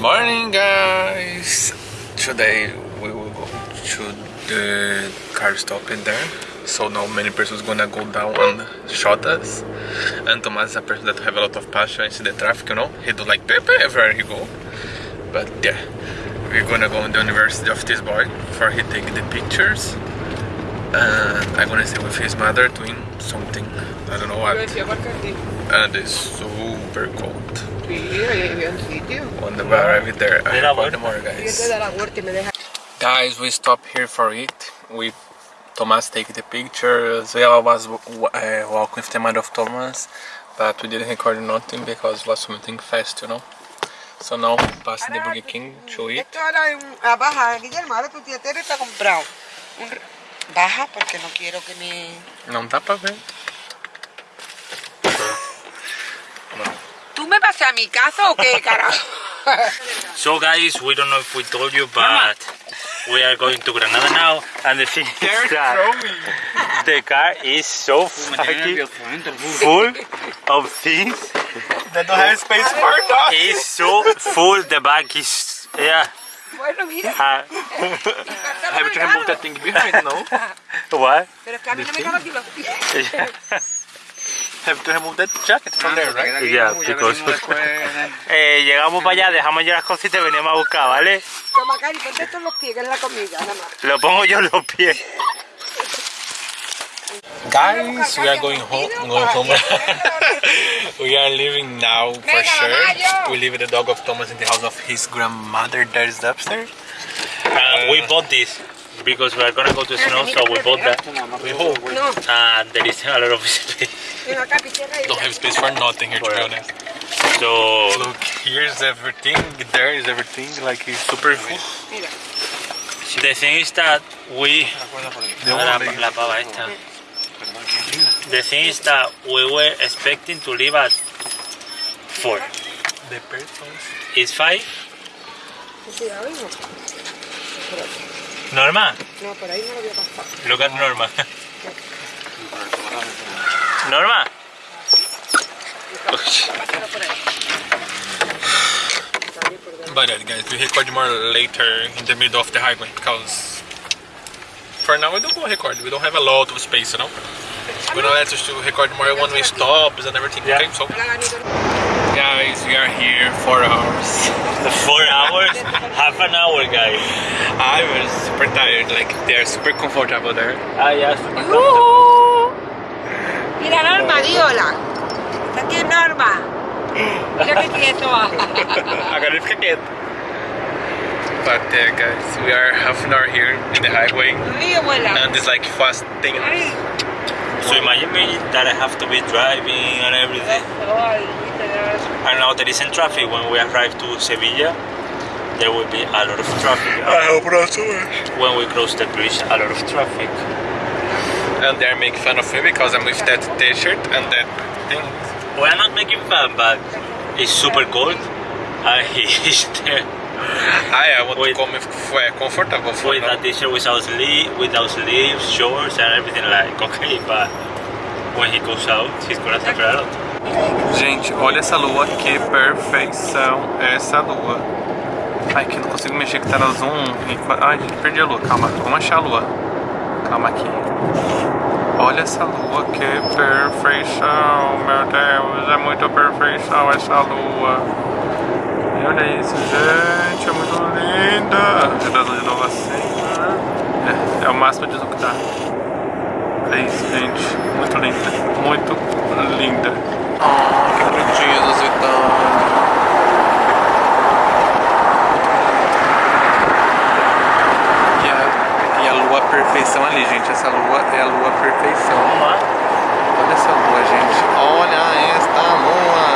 Morning guys! Today we will go to the car stop in there. So now many persons gonna go down and shot us. And Thomas is a person that have a lot of passion. In the traffic you know. He do like pepe everywhere he go. But yeah. We're gonna go in the university of this boy for he take the pictures. And I'm gonna stay with his mother doing something. I don't know what. And it's super cold on the bar over there I have more guys. Guys we stop here for it. We Thomas take the pictures. I was uh, walking with the mother of Thomas but we didn't record nothing because it was something fast you know? So now pass the Burger King to eat Guillermo, tu tía Tere te ha comprado Baja porque no quiero que me... Não dá pra ver. Me vas a mi casa o qué, carajo? so guys, we don't know if we told you, but we are going to Granada now, and the thing is that the car is so fucking full of things. That don't have space for us. It's so full, the back is, yeah. Bueno, mira. Uh, Have to remove that thing behind, no? what? Pero es que a mí no me caben los pies. Have to remove that jacket from there, right? Yeah, because eh, llegamos para allá, dejamos ya las cositas y venimos a buscar, ¿vale? Toma, Cari, ponte esto en los pies, que es la comida, nada más. Lo pongo yo en los pies. Guys, we are going home. Going home. we are leaving now for sure. We leave the dog of Thomas in the house of his grandmother that is upstairs. Uh, we bought this because we are gonna go to snow, so we bought that. We hope. There is a lot of space. venga, Capi, cierra ahí. Don't have space for nothing here to be honest. So Look, here's everything. There is everything. Like it's super full. The thing is that we The la, one la pava esta. The thing is that we were expecting to leave at four. the persons. It's five. cuidado. Norma, No, por ahí no lo voy a pasar. look at Norma. Norma. Pásalo por ahí. Salir por dentro. But guys, we record more later in the middle of the highway because for now we don't go record. We don't have a lot of space, you know. We don't have to record more when we stop and everything. Yeah. Okay, so guys, we are here four hours. Four hours, half an hour, guys. I was super tired. Like they're super comfortable there. Ah, yeah, super Mira, Norma, di hola. Aquí Norma. Mira qué quieto va. Agora ele fica. But uh, guys, we are half an hour here in the highway, and it's like fast thing. So imagine me that I have to be driving and everything. ay, viste. And now there isn't traffic. When we arrive to Sevilla, there will be a lot of traffic. hope not so. When we cross the bridge, a lot of traffic. And they're making fun of me because I'm with that t-shirt and that thing. We are not making fun, but it's super cold. And he's there I, I want Wait. to come with comfortable for with now. a t-shirt without sleeve, without sleeves, shorts, and everything. Like okay, but when he goes out, he's gonna suffer a lot. Gente, olha essa lua, que perfeição essa lua. Ai, que eu não consigo mexer que tá no zoom. Ai, gente, perdi a lua. Calma, vamos achar a lua. Calma aqui. Olha essa lua, que perfeição, meu Deus. É muito perfeição essa lua. E olha isso, gente, é muito linda. É da de Nova Senha. É, é o máximo de que dá. Olha isso, gente. Muito linda. Muito linda. Que bonitinhas as Itália. E a, e a lua perfeição ali, gente. Essa lua é a lua perfeição. Olha essa lua, gente. Olha esta lua.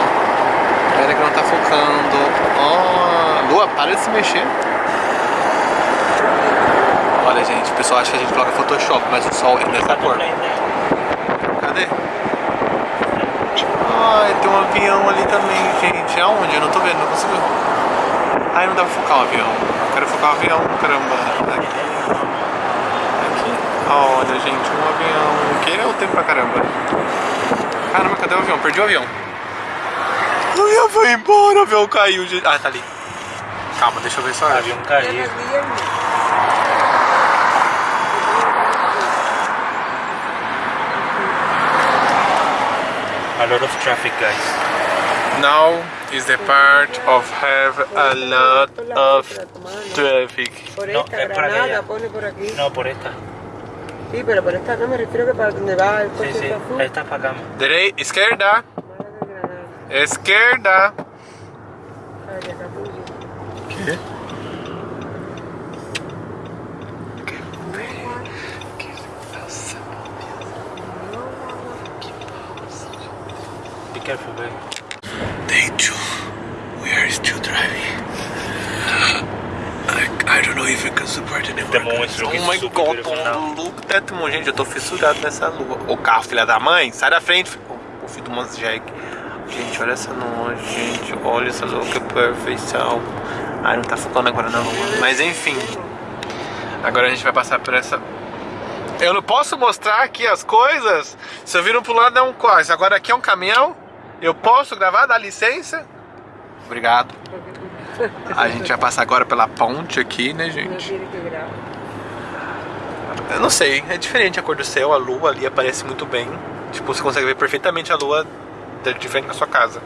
Pera que não tá focando. Ó, lua, para de se mexer. Olha, gente, o pessoal acha que a gente coloca Photoshop, mas o sol é dessa cor. Cadê? Ai, tem um avião ali também, gente. Aonde? Eu não tô vendo, não consigo. Ai, não dá pra focar o avião. Eu quero focar o avião, caramba. Aqui. Olha, gente, um avião. Que é o tempo pra caramba. Caramba, cadê o avião? Perdi o avião. O avião foi embora, o avião caiu, gente. Ah, tá ali. Calma, deixa eu ver só. Avión caído. Guillermo. A lot of traffic, guys. Now is the part of have a lot of traffic. Por No, esta es por aquí. No, por esta. Sí, pero por esta no me refiero que para donde va el Sí, coche sí. está azul. Esta es para acá. Direi, esquerda, Mala de Granada. esquerda. Calle Capullo. ¿Qué? Be careful, baby. I, don't know if I can support moon is looking oh my super god, look that moon. Gente, eu tô fissurado nessa lua. O carro, filha da mãe, sai da frente. O, o filho do Mans Jack. Gente, olha essa lua, gente. Olha essa lua, que perfeição. Ai, não tá focando agora na lua. Mas enfim. Agora a gente vai passar por essa. Eu não posso mostrar aqui as coisas. Se eu viram pro lado é um quase. Agora aqui é um caminhão. Eu posso gravar? Dá licença? Obrigado. A gente vai passar agora pela ponte aqui, né, gente? Eu não sei, é diferente a cor do céu, a lua ali aparece muito bem. Tipo, você consegue ver perfeitamente a lua de de frente da sua casa.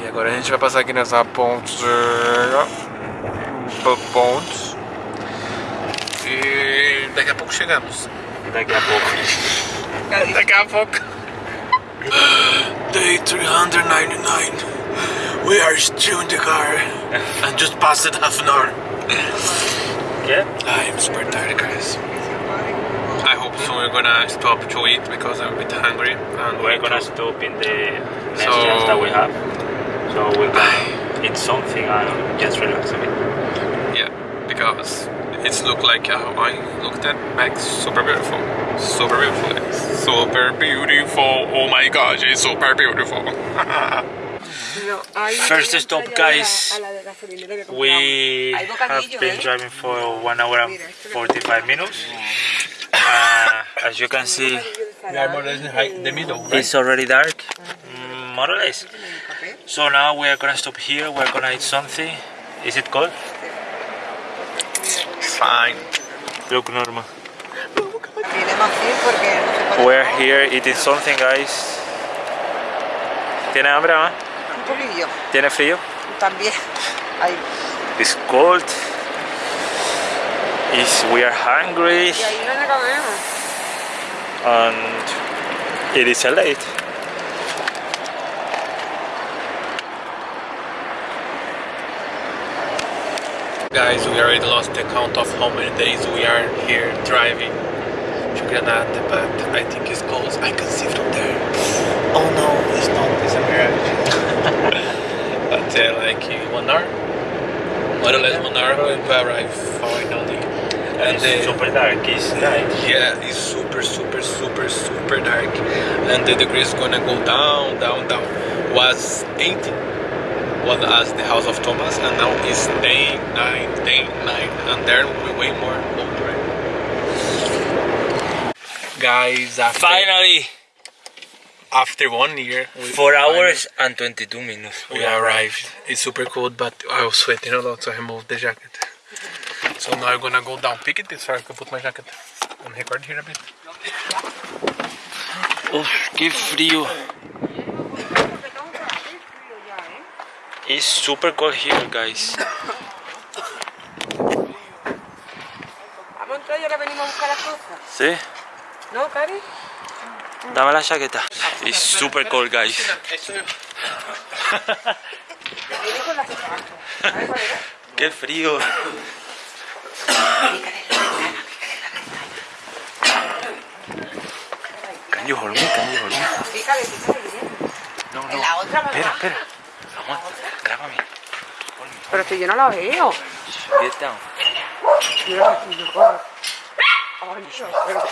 E agora a gente vai passar aqui nessa ponte. Pontes. E daqui a pouco chegamos. Daqui a pouco. Daqui a pouco. Day 399. We are still in the car. And just passed it half an hour. Yeah? Ah, I am super tired, guys. I hope soon we're gonna stop to eat because I'm a bit hungry. And We're gonna stop in the next So- chance that we have. So we're gonna eat something and just relax a bit. Yeah, because it's look like how I looked at back super beautiful. Super beautiful. It's super beautiful. Oh my gosh, it's super beautiful. No, ahí First stop, allá a la- guys. a la de gasolinera que compramos. We Hay have been ¿eh? driving for one hour and 45 minutes. Uh, as you can see, we are more or less in the middle, it's already dark, mm, more or less. So now we are gonna stop here. We're gonna eat something. Is it cold? Fine. Look normal. Tiene más frío porque no se puede. We're here eating something, guys. ¿Tiene hambre, ma? Un poquillo. ¿Tiene frío? También. Ahí. It's cold. Is we are hungry Y ahí no le comemos. and it is late. Guys, we already lost the count of how many days we are here driving to Granada, but I think it's close. I can see from there. Oh no, it's not. It's a mirage. but uh, like in one hour, more or less one hour, we will arrive finally. And It's the, super dark. It's night. yeah, it's super, super, super, super dark, and the degree is gonna go down, down, down. Was 18 one as the house of Thomas, and now it's 10, 9, 10, 9, and there will be way more colder. Guys, after, Finally, after one year, we four finally- hours and 22 minutes. we arrived. It's super cold, but I was sweating a lot, so I removed the jacket. So now I'm gonna go down. Pick it this far, I can put my jacket and record here a bit. Uf, qué frío. It's super cold here, guys. Vamos entonces, ahora venimos a buscar las cosas. ¿Sí? ¿No, Cari? Dame la chaqueta. It's super cold, guys. Qué frío. Can you hold me? Can you hold me? No, no. la otra, ¿verdad? Espera, espera. Aguanta. Grábame. Pero si yo no la veo. Get down. Mira aquí, yo corro. Ay, Dios, pero-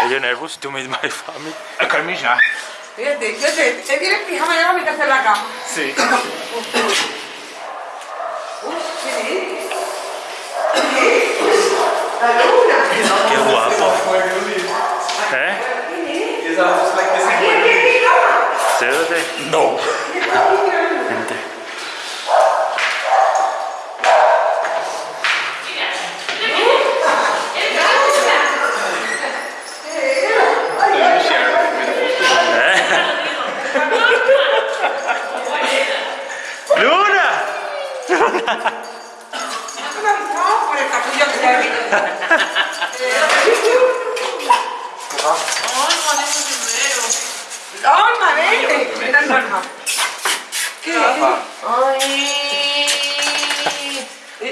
Are you nervous to meet my family? I can meet ya. Fíjate, fíjate, te vi en pijama y ahora me la cama. Sí. Uff, qué guapo. ¿Eh? No.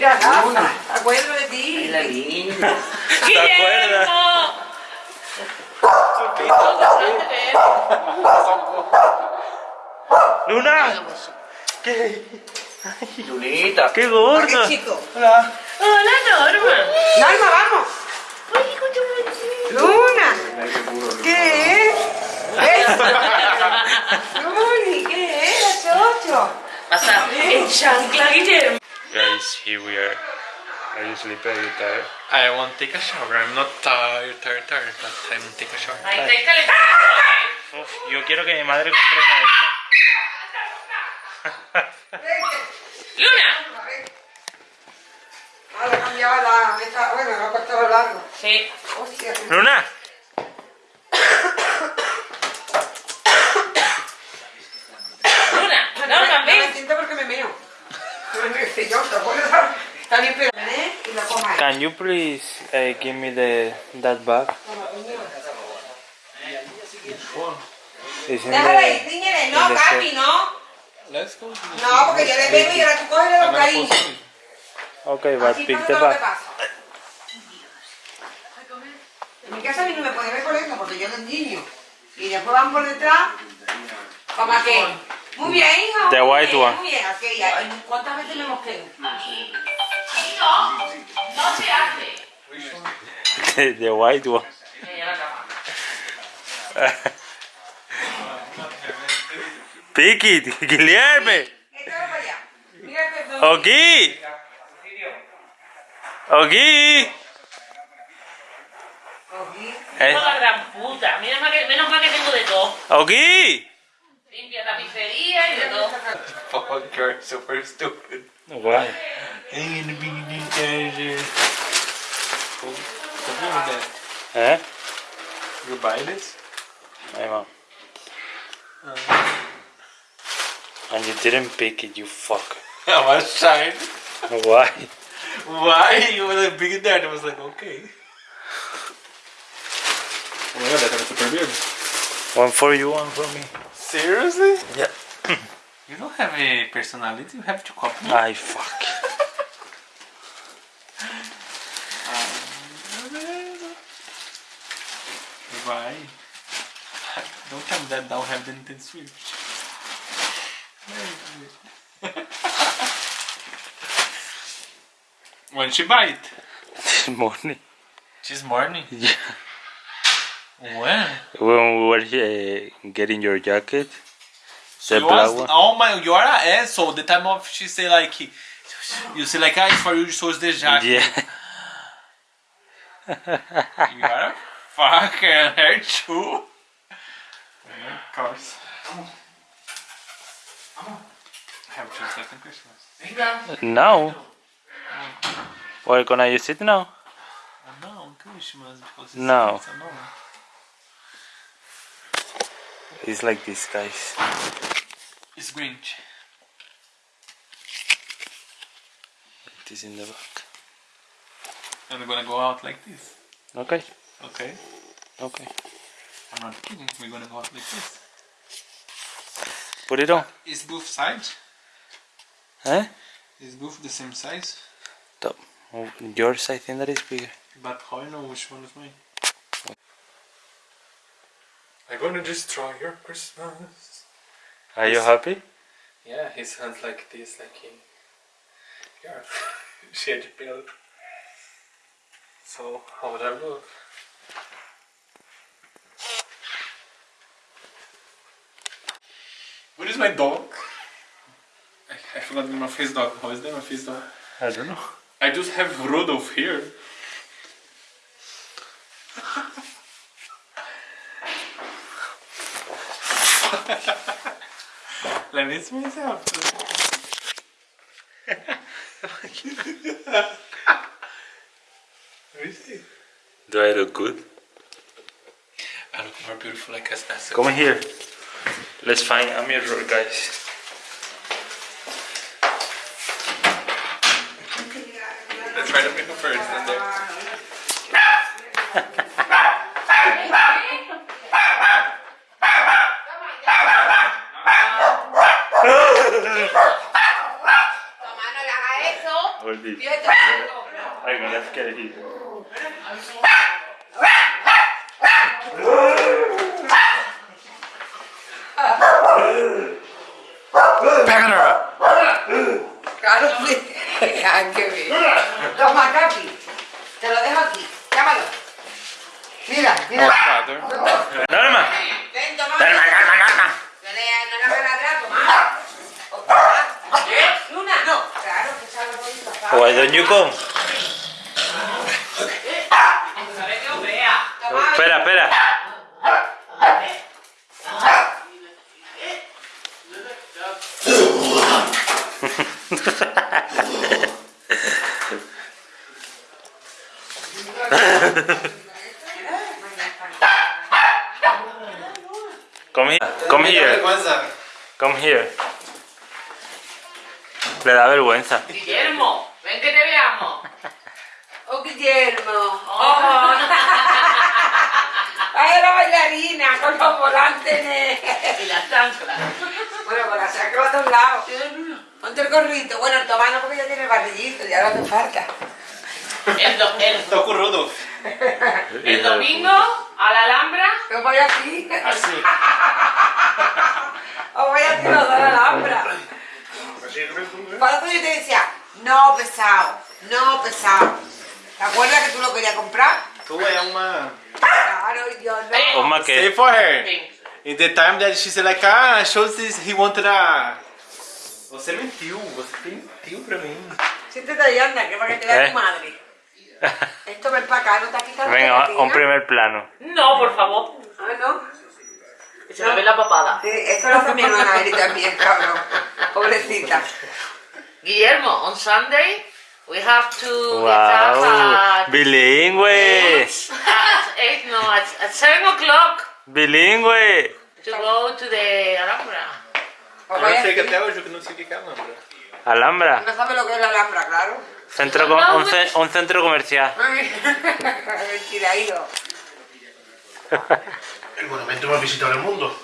Mira, Norma. Acuerdo de ti. La linda. ¿Te acuerdas? Luna, Lunita. qué Qué gorda. chico. Hola. Hola, Norma. Norma, vamos. Ay. Luna. ¿Qué es? Luli, ¿qué es? Chocho. Pasa, en chancla, Guillermo. Guys, here we are. Are you sleepy? Are you tired? I want to take a shower. I'm not tired, tired, tired, but I want to take a shower. Está calentando. Uf, yo quiero que mi madre compre estas. Luna. Ah, le cambiaba la... Esta, bueno, lo ha cortado largo. Sí. Hostia. Luna. Luna. Norma, No me siento porque me meo. Can you please uh, give me the that bag? Déjala ahí, the, señores. No, in the papi, no. Let's go. No, porque yo le pego y ahora tú coges gonna cariños. post it. Okay, but pick the bag. En mi casa a mí no me puede ver por eso, porque yo los niño. Y después van por detrás, como que... Muy bien, hijo. The white one. Muy bien, ¿Cuántas veces le hemos quedado? No, no se hace. The white one. Piki, Guilherme. Ogui. Ogui. Ogui. Menos mal que tengo de todo. Ogui. Limpia tapicería y de todo. Fuck, you're super stupid. Why? In the beginning, there. that. Eh? You buy this? Hey, mom. And you didn't pick it, you fuck. I was trying. Why? Why? You were like big that. I was like, okay. Oh my god, that was super weird. One for you, one for me. Seriously? Yeah. You don't have a personality, you have to copy. me. I fuck. Why? Don't tell me that don't have the Nintendo Switch. when she buy it? This morning. This morning. Yeah. When? When we were uh, getting your jacket. So The you black was, one. oh my, you are an asshole. The time of she say like, you say like, ah, it's for you, so it's the jacket. Yeah. You are a fucker, her too. Of course. Have just second Christmas. Now? We're gonna use it now? Oh, no, Christmas because it's No. it's a no. It's like this, guys. It's Grinch. It is in the back. And we're gonna go out like this. Okay. Okay. Okay. I'm not kidding. We're gonna go out like this. Put it on. Is both sides? Eh? Is both the same size? Top. Oh, Yours, I think that is bigger. But how I know which one is mine? I'm gonna destroy your Christmas. Are you happy? Yeah, his hands like this, like he. Yeah, she shit build. So, how would I look? Where is my dog? I, I forgot the name of his dog. How is the name of his dog? I don't know. I just have Rudolph here. La misma esa. Do I look good? I look more beautiful like as that. Come here. Let's find a mirror, guys. Let's try to make it first Toma, Te lo dejo aquí. Llámalo. Mira, mira. Ven, toma. No le hagas la atrás, toma. Luna. No, claro, que. Why don't you come? Espera, espera. Come here. Come here. Come here. Le da vergüenza. Guillermo, ven que te veamos. Oh, Guillermo. Oh. Ay, la bailarina con los volantes. ne- Y las chanclas. Bueno, con la saco a todos lados. Ponte el gorrito. Bueno, el tomano porque ya tiene el barrillito, ya no hace falta. El, do- el, Toco rudo. el domingo a la Alhambra. Yo voy aquí. Así. O voy aquí los dos a la Alhambra. Para eso yo te decía, no pesado, no pesado. ¿Te acuerdas que tú lo querías comprar? Tu é uma. Claro, yo no. Oma Stay que. for her. In the time that she said like, ah, shows this, he wanted a. Você mentiu, você mentiu pra mim. Siéntate ahí, anda, que para que te vea ¿Eh? tu madre. Esto ven para acá, no te has quitado Venga, la un primer plano. No, por favor. Ah, no. Que se me ve la papada. Sí, esto lo hace mi hermana Eri también, cabrón. Pobrecita. Guillermo, on Sunday we have to get Wow, up bilingüe, at, at eight, no, at, at seven o'clock bilingüe. to go to the Alhambra. Pues Eu vaya não sei que así. até hoje eu não sei o que que é Alhambra. Alhambra, No sabe lo que es la Alhambra, claro. centro com- un, ce- un centro comercial. Mentiraído. El monumento más visitado del mundo.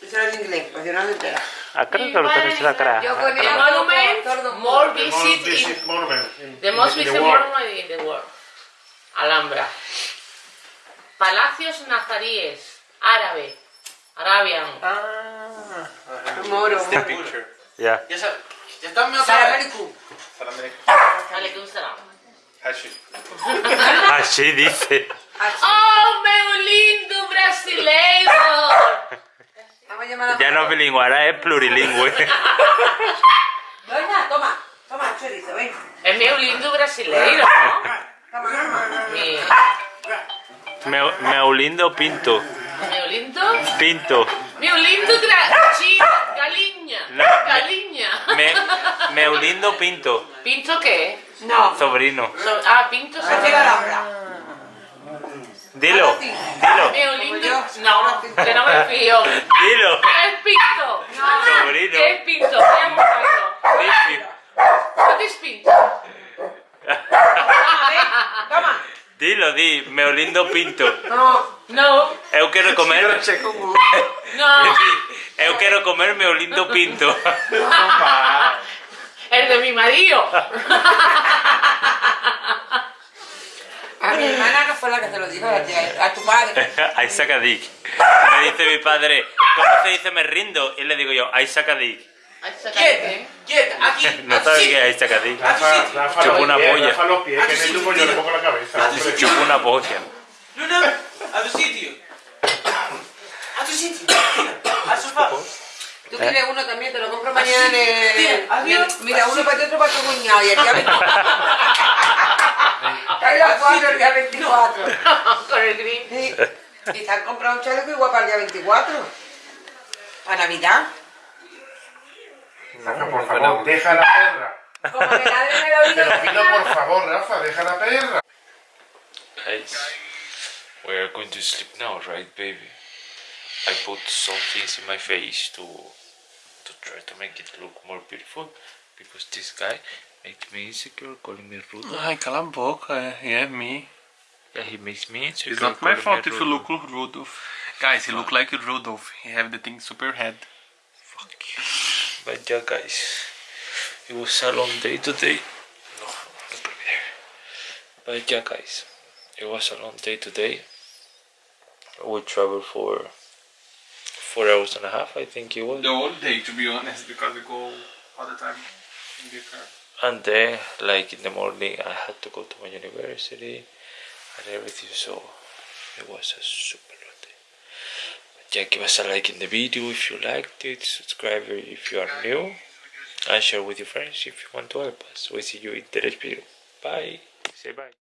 Eso era en inglés, pues yo no me entera. Ah, creo que lo conoce la cara. Yo con The ella monument todo, todo. more visit in visit monument in, the most in the visit world. monument in the world. Alhambra. Palacios nazaríes, árabe, Arabian. Ah, Moro. ya están medio Sara Maricú. Salam Alaikum salam. Hashi. Dice. Oh, meu lindo brasileiro! Vamos a llamar a Ya no es bilingüe, ahora es plurilingüe. Doña, toma. Toma, chorizo, ven. É meu lindo brasileiro? Eh, Me, Meolindo Pinto. Meolindo? Pinto. Meolindo Trachina. Galiña. No, Galiña. Me, Meolindo Pinto. ¿Pinto qué? No. Sobrino. So- ah, Pinto se la. Dilo. Dilo. Meolindo. No, que no me fío. Dilo. Es Pinto. Sobrino. Es Pinto. Es Pinto? Dilo, di. Meu lindo pinto. No. No, Eu quero comer. no. Eu quero comer meu lindo pinto. El de mi marido. A mi hermana no fue la que te lo dijo, a tu padre. Ahí saca Dick. Me dice mi padre, ¿cómo se dice me rindo? Y le digo yo, ahí saca Dick. Sácate. Quieta, aquí. No sabe ahí saca Dick. Rafa, Rafa, Chupa los una polla. Rafa los pies, que en el tubo yo le pongo la cabeza. hombre. Chupa una polla. Luna, a tu sitio. A tu sitio. Al sofá. Tú tienes uno también, te lo compro mañana en el... Mira, uno para ti, otro para tu cuñado. Y el día 24. Hay las cuatro el día 24. Con el green. Y están comprando un chaleco igual para el día 24. Para Navidad. Rafa, por favor, deja la perra. Como me ladren en el oído. Te lo pido por favor, Rafa, deja la perra. Guys, we are going to sleep now, right, baby? I put some things in my face to to try to make it look more beautiful because this guy made me insecure, calling me rude. Ai, cala a boca. Eh. É, é me. Yeah, he makes me insecure. It's not my fault if you look like Rudolph. Guys, he look like Rudolph. He have the thing super head. Fuck you. But yeah, guys, it was a long day today. No, not put me there. But yeah, guys, it was a long day today. We traveled for four hours and a half, I think it was. The whole day, to be honest, because we go all the time in the car. And then, like in the morning, I had to go to my university and everything, so it was a super long yeah, give us a like in the video if you liked it, subscribe if you are new, and share with your friends if you want to help us. We see you in the next video. Bye. Say bye.